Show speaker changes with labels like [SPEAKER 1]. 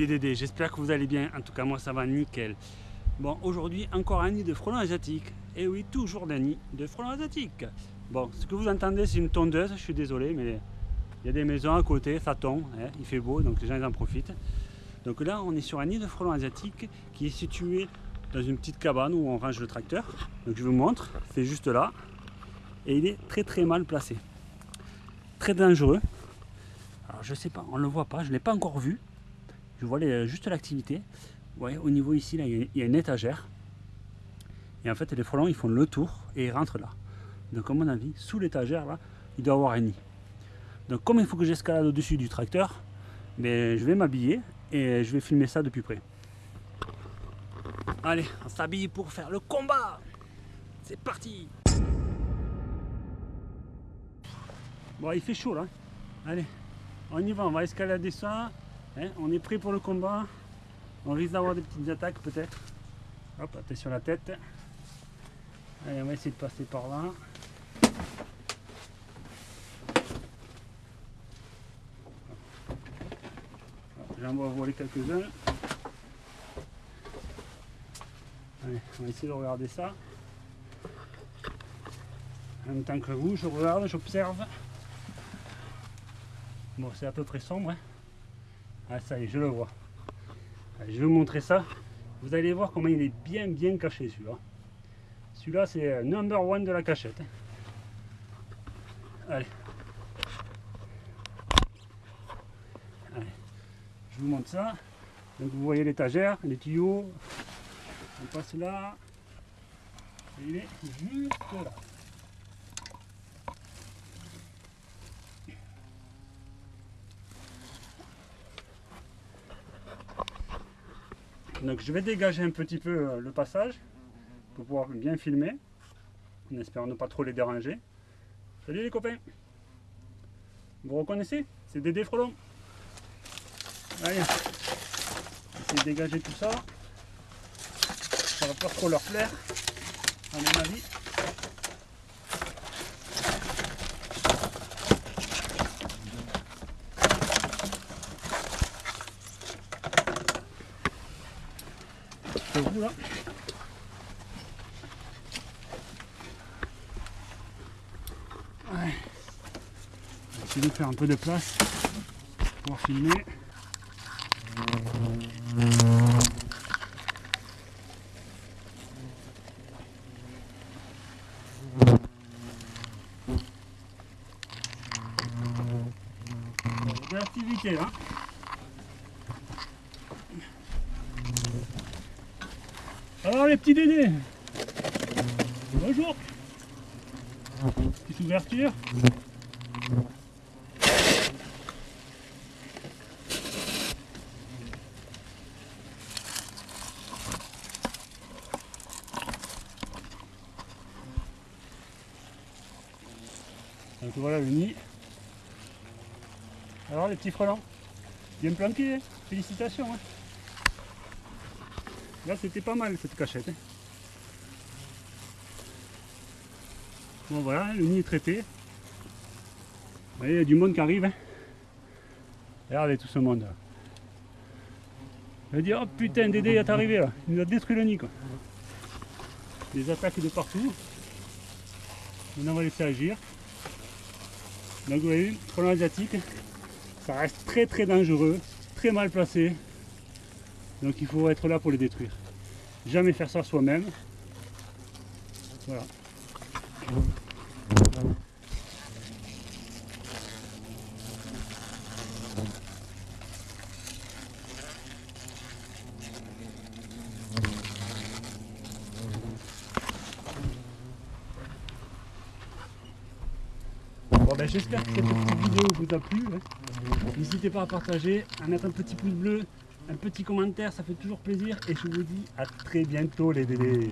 [SPEAKER 1] les Dédés, j'espère que vous allez bien, en tout cas moi ça va nickel. Bon, aujourd'hui encore un nid de frelons asiatiques, et oui, toujours d'un nid de frelons asiatiques. Bon, ce que vous entendez c'est une tondeuse, je suis désolé, mais il y a des maisons à côté, ça tombe, hein, il fait beau, donc les gens ils en profitent. Donc là, on est sur un nid de frelons asiatiques qui est situé dans une petite cabane où on range le tracteur. Donc je vous montre, c'est juste là, et il est très très mal placé. Très dangereux. Alors je sais pas, on le voit pas, je l'ai pas encore vu. Je vois juste l'activité. Ouais, au niveau ici, là, il y a une étagère. Et en fait, les frelons, ils font le tour et ils rentrent là. Donc, à mon avis, sous l'étagère, là, il doit y avoir un nid. Donc, comme il faut que j'escalade au-dessus du tracteur, mais ben, je vais m'habiller et je vais filmer ça depuis près. Allez, on s'habille pour faire le combat C'est parti Bon, il fait chaud là. Allez, on y va, on va escalader ça. Hein, on est prêt pour le combat. On risque d'avoir des petites attaques peut-être. Hop, attention la tête. Allez, on va essayer de passer par là. J'en vois voler quelques-uns. On va essayer de regarder ça. En même temps que vous, je regarde, j'observe. Bon, c'est à peu près sombre. Hein. Ah, ça y est, je le vois. je vais vous montrer ça. Vous allez voir comment il est bien, bien caché celui-là. Celui-là, c'est number one de la cachette. Allez. Allez. Je vous montre ça. Donc vous voyez l'étagère, les tuyaux. On passe là. Et il est juste là. Donc je vais dégager un petit peu euh, le passage pour pouvoir bien filmer, en espérant ne pas trop les déranger. Salut les copains Vous reconnaissez? C'est des frelons. Allez, essayer de dégager tout ça. Ça va pas trop leur plaire, à mon avis. Vous là. Ouais. De faire un peu de place pour filmer. Alors les petits dédés Bonjour Petite ouverture Donc voilà le nid. Alors les petits frelons, bien planqués, hein. félicitations. Hein. Là, c'était pas mal cette cachette. Hein. Bon, voilà, le nid est traité. Vous voyez, il y a du monde qui arrive. Hein. Regardez tout ce monde. Je vais dire, oh putain, Dédé est arrivé là. Il nous a détruit le nid. Quoi. Des attaques de partout. Maintenant, on va laisser agir. Donc, vous voyez, frelon asiatique, ça reste très très dangereux, très mal placé. Donc il faut être là pour les détruire. Jamais faire ça soi-même. Voilà. Bon ben j'espère que cette vidéo vous a plu. Hein. N'hésitez pas à partager, à mettre un petit pouce bleu, un petit commentaire, ça fait toujours plaisir. Et je vous dis à très bientôt les bébés.